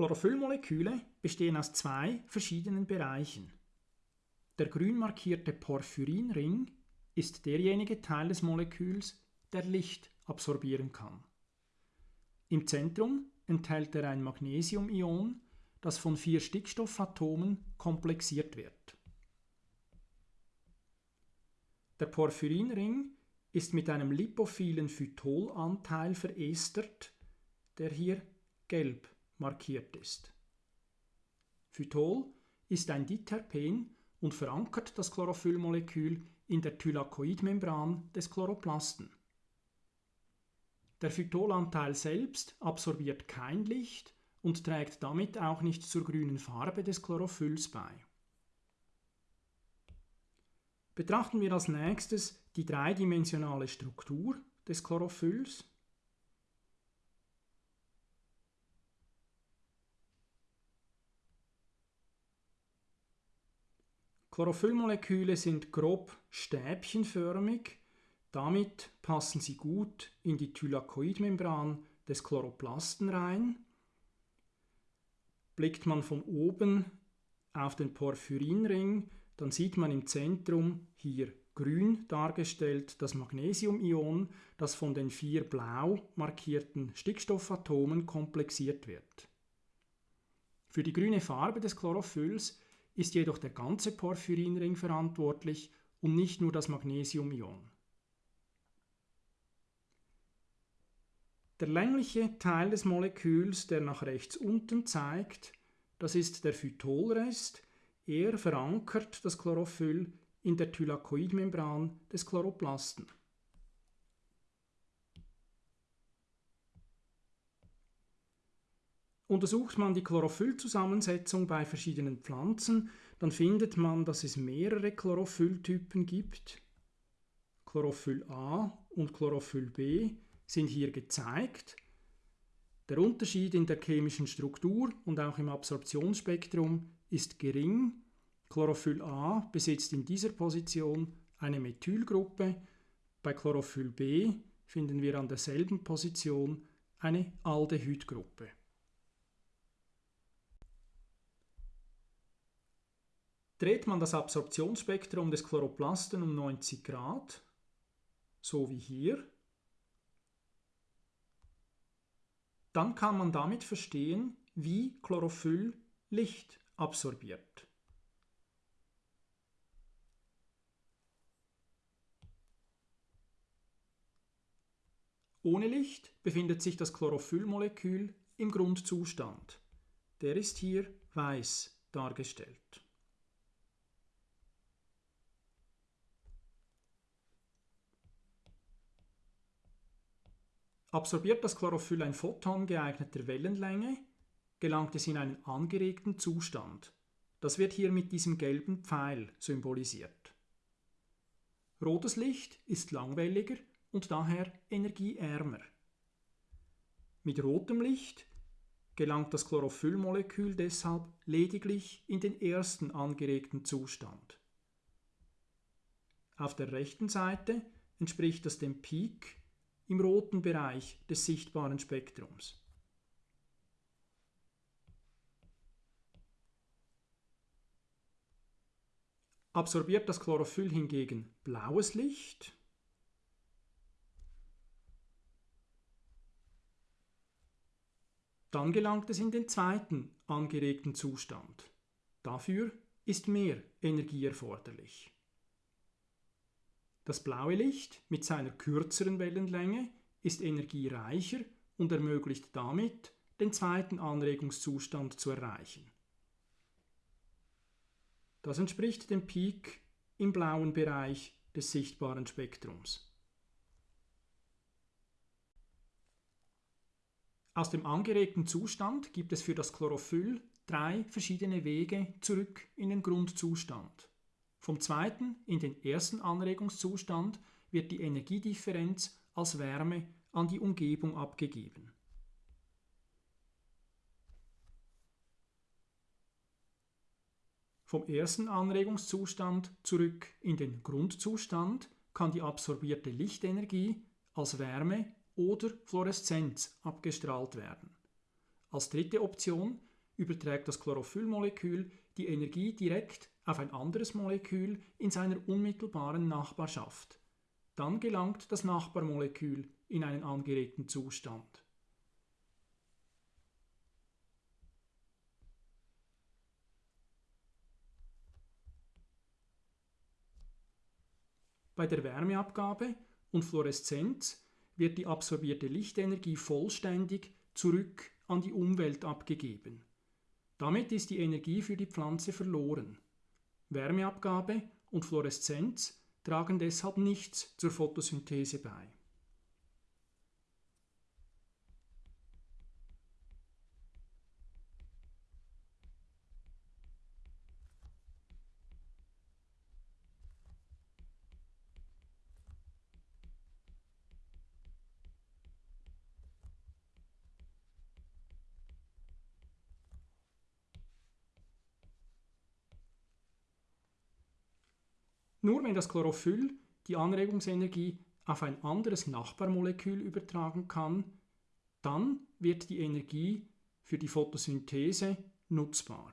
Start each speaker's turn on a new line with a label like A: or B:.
A: Chlorophyllmoleküle bestehen aus zwei verschiedenen Bereichen. Der grün markierte Porphyrinring ist derjenige Teil des Moleküls, der Licht absorbieren kann. Im Zentrum enthält er ein Magnesiumion, das von vier Stickstoffatomen komplexiert wird. Der Porphyrinring ist mit einem lipophilen Phytolanteil verestert, der hier gelb markiert ist. Phytol ist ein Diterpen und verankert das Chlorophyllmolekül in der Thylakoidmembran des Chloroplasten. Der Phytolanteil selbst absorbiert kein Licht und trägt damit auch nicht zur grünen Farbe des Chlorophylls bei. Betrachten wir als nächstes die dreidimensionale Struktur des Chlorophylls. Chlorophyllmoleküle sind grob stäbchenförmig, damit passen sie gut in die Thylakoidmembran des Chloroplasten rein. Blickt man von oben auf den Porphyrinring, dann sieht man im Zentrum hier grün dargestellt das Magnesiumion, das von den vier blau markierten Stickstoffatomen komplexiert wird. Für die grüne Farbe des Chlorophylls ist jedoch der ganze Porphyrinring verantwortlich und nicht nur das Magnesiumion. Der längliche Teil des Moleküls, der nach rechts unten zeigt, das ist der Phytolrest, er verankert das Chlorophyll in der Thylakoidmembran des Chloroplasten. Untersucht man die Chlorophyllzusammensetzung bei verschiedenen Pflanzen, dann findet man, dass es mehrere Chlorophylltypen gibt. Chlorophyll A und Chlorophyll B sind hier gezeigt. Der Unterschied in der chemischen Struktur und auch im Absorptionsspektrum ist gering. Chlorophyll A besitzt in dieser Position eine Methylgruppe, bei Chlorophyll B finden wir an derselben Position eine Aldehydgruppe. Dreht man das Absorptionsspektrum des Chloroplasten um 90 Grad, so wie hier, dann kann man damit verstehen, wie Chlorophyll Licht absorbiert. Ohne Licht befindet sich das Chlorophyllmolekül im Grundzustand. Der ist hier weiß dargestellt. Absorbiert das Chlorophyll ein Photon geeigneter Wellenlänge, gelangt es in einen angeregten Zustand. Das wird hier mit diesem gelben Pfeil symbolisiert. Rotes Licht ist langwelliger und daher energieärmer. Mit rotem Licht gelangt das Chlorophyllmolekül deshalb lediglich in den ersten angeregten Zustand. Auf der rechten Seite entspricht das dem Peak im roten Bereich des sichtbaren Spektrums. Absorbiert das Chlorophyll hingegen blaues Licht, dann gelangt es in den zweiten angeregten Zustand. Dafür ist mehr Energie erforderlich. Das blaue Licht mit seiner kürzeren Wellenlänge ist energiereicher und ermöglicht damit, den zweiten Anregungszustand zu erreichen. Das entspricht dem Peak im blauen Bereich des sichtbaren Spektrums. Aus dem angeregten Zustand gibt es für das Chlorophyll drei verschiedene Wege zurück in den Grundzustand. Vom zweiten in den ersten Anregungszustand wird die Energiedifferenz als Wärme an die Umgebung abgegeben. Vom ersten Anregungszustand zurück in den Grundzustand kann die absorbierte Lichtenergie als Wärme oder Fluoreszenz abgestrahlt werden. Als dritte Option überträgt das Chlorophyllmolekül die Energie direkt auf ein anderes Molekül in seiner unmittelbaren Nachbarschaft. Dann gelangt das Nachbarmolekül in einen angeregten Zustand. Bei der Wärmeabgabe und Fluoreszenz wird die absorbierte Lichtenergie vollständig zurück an die Umwelt abgegeben. Damit ist die Energie für die Pflanze verloren. Wärmeabgabe und Fluoreszenz tragen deshalb nichts zur Photosynthese bei. Nur wenn das Chlorophyll die Anregungsenergie auf ein anderes Nachbarmolekül übertragen kann, dann wird die Energie für die Photosynthese nutzbar.